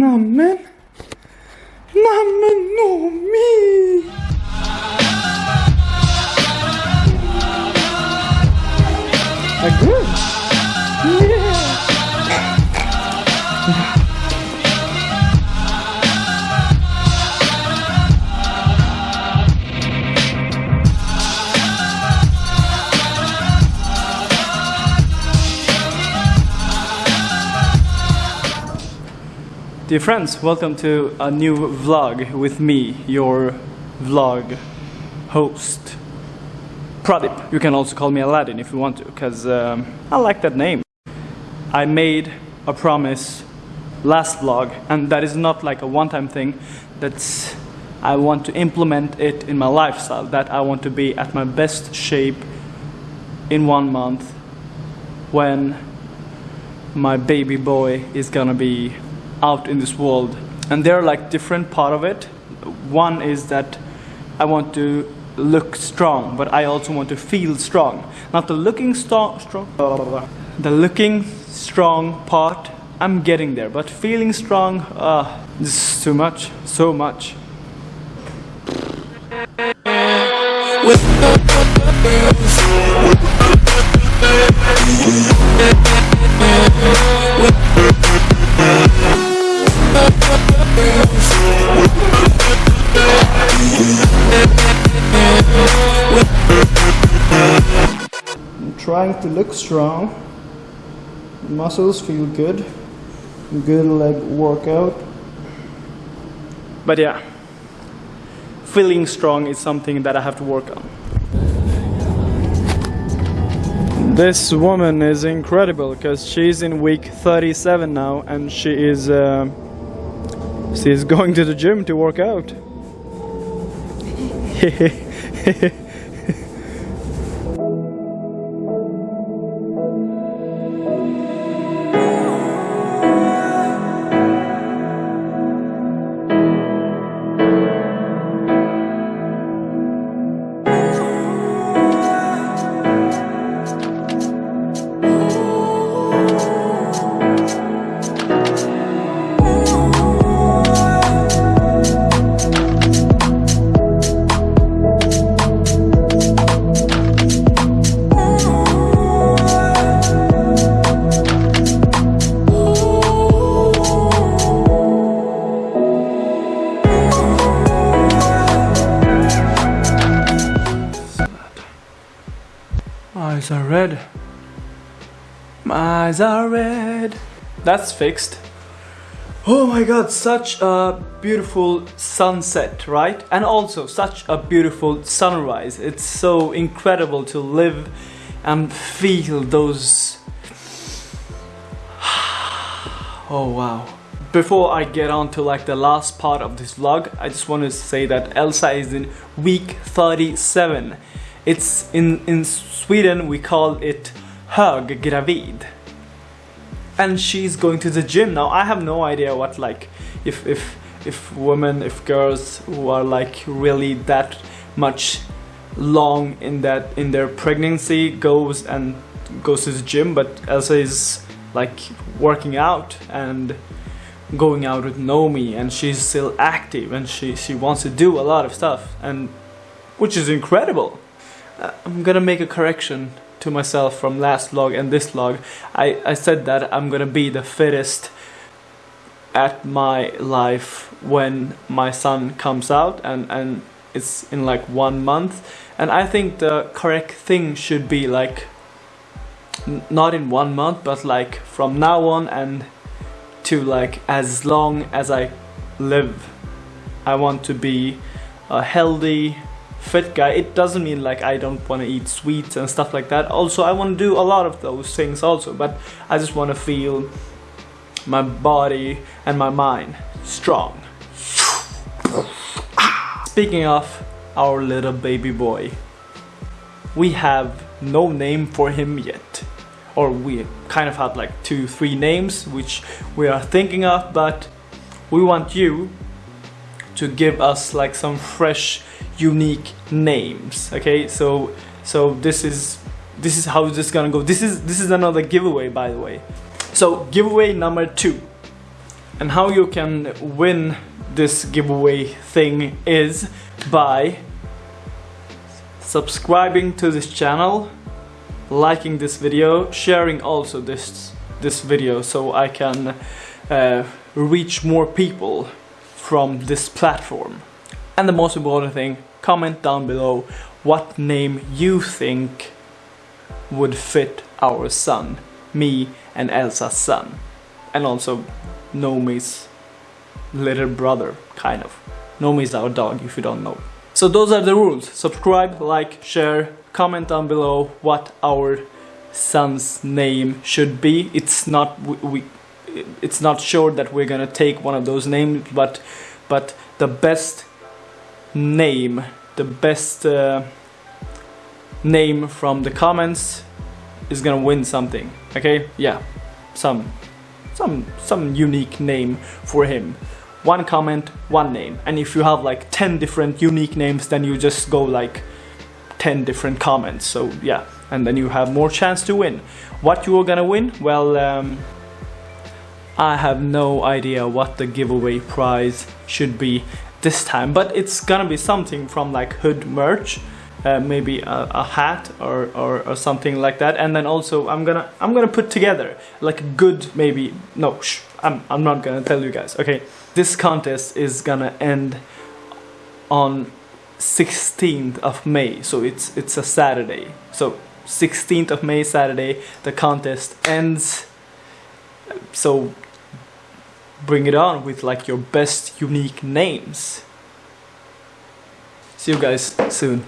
Nämen. Nämen Nomi. Dear friends, welcome to a new vlog with me, your vlog host. Pradip. You can also call me Aladdin if you want to, because um, I like that name. I made a promise last vlog, and that is not like a one time thing. That's I want to implement it in my lifestyle, that I want to be at my best shape in one month when my baby boy is gonna be out in this world. And there are like different part of it. One is that i want to look strong but i also want to feel strong. Not the looking strong strong the looking strong part i'm getting there. But feeling strong uh this is too much so much. I'm trying to look strong. Muscles feel good. Good leg workout. But yeah, feeling strong is something that I have to work on. This woman is incredible because she's in week 37 now and she is uh, she is going to the gym to work out. Eyes are red. My eyes are red. That's fixed. Oh my god, such a beautiful sunset, right? And also such a beautiful sunrise. It's so incredible to live and feel those. Oh wow. Before I get on to like the last part of this vlog, I just want to say that Elsa is in week 37. It's in in Sweden we call it höggravid. And she's going to the gym now. I have no idea what like if if if women if girls who are like really that much long in that in their pregnancy goes and goes to the gym but Elsa is like working out and going out with Nomi and she's still active and she she wants to do a lot of stuff and which is incredible Uh, I'm gonna make a correction to myself from last vlog and this vlog. I, I said that I'm gonna be the fittest at my life when my son comes out and, and it's in like one month. And I think the correct thing should be like not in one month but like from now on and to like as long as I live. I want to be a healthy fit guy. It doesn't mean like i don't want to eat sweets and stuff like that. Also i want to do a lot of those things also but i just want to feel my body and my mind strong. Speaking of our little baby boy we have no name for him yet. Or we kind of had like two three names which we are thinking of but we want you to give us like some fresh unique names okay? So so this is this is how this is gonna go. This is this is another giveaway by the way. So giveaway number two. And how you can win this giveaway thing is by subscribing to this channel, liking this video, sharing also this this video so I can uh, reach more people from this platform. And the most important thing, comment down below what name you think would fit our son, me and Elsa's son. And also Nomi's little brother, kind of. Nomi's our dog, if you don't know. So those are the rules. Subscribe, like, share, comment down below what our son's name should be. It's not we, we it's not sure that we're gonna take one of those names, but but the best name, the best uh, name from the comments is gonna win something. Okay, yeah, some some some unique name for him. One comment, one name. And if you have like 10 different unique names, then you just go like 10 different comments. So yeah, and then you have more chance to win. What you are gonna win? Well, um, I have no idea what the giveaway prize should be this time, but it's gonna be something from like Hood merch. Uh, maybe a, a hat or, or, or, something like that. And then also I'm gonna I'm gonna put together like a good maybe no shh, I'm, I'm not gonna tell you guys okay? This contest is gonna end on 16th of May so it's it's a Saturday. So 16th of May Saturday the contest ends. So bring it on with like your best unique names. See you guys soon